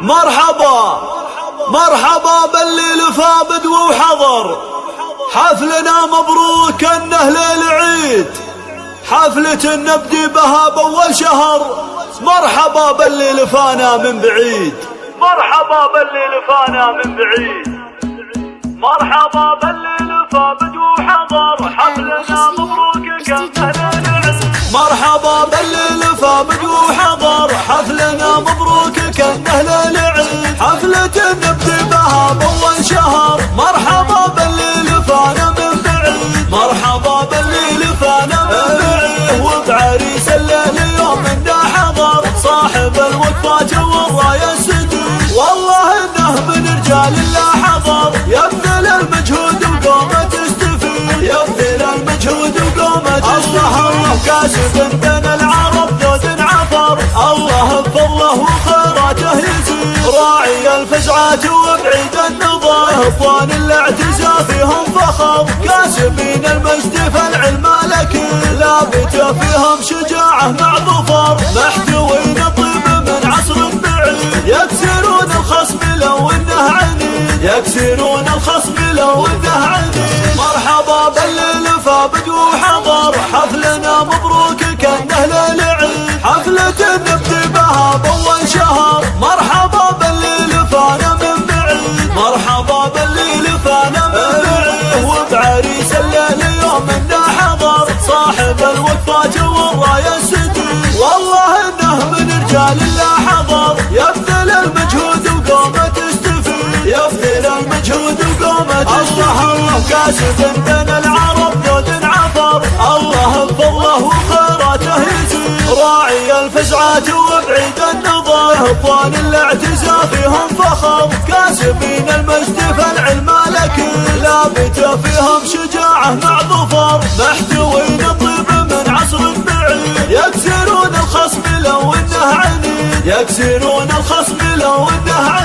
مرحبا. مرحبا مرحبا باللي لفا بدو وحضر. حفلنا مبروك انه ليل عيد حفلة نبدي بها بأول شهر. مرحبا باللي لفانا من بعيد. مرحبا باللي لفانا من بعيد. مرحبا باللي لفا بدو حضر حفلنا مبروك لفانا من بعيد وبعريس الليل يوم انه حضر. صاحب الوقفات والراية السدود والله إنه من رجال الله حضر. يبذل المجهود وقومه تستفيد. يبذل المجهود وقومه تستفيد. كاسب بين العرب ذود عفر الله بفضله وخيراته راعي الفزعات وبعيد النظر أخوان الاعتزاء فيهم فخر. كاسبين المجد فالعلم لك. لابت فيهم شجاعة مع ظفر. محتوين طيب من عصر بعيد يكسرون الخصم لو إنه عنيد يكسرون الخصم لو إنه عنيد مرحبا باللي لفا بدو حضر. حفلنا مبروك. وبعريس الليل يوم إنه حضر صاحب الوقفات والراية السديد والله إنه من رجال الله حضر. يبذل المجهود وقومه تستفيد. يبذل المجهود وقومه الله الله كاسب بين العرب ذود عفر الله بفضله وخيراته يزيد. راعي الفزعات وبعيد النظر. إخوان الاعتزاء فيهم فخر. لابت فيهم شجاعة مع ظفر. محتوين طيب من عصر بعيد. يكسرون الخصم لو إنه عنيد. يكسرون الخصم لو إنه عنيد.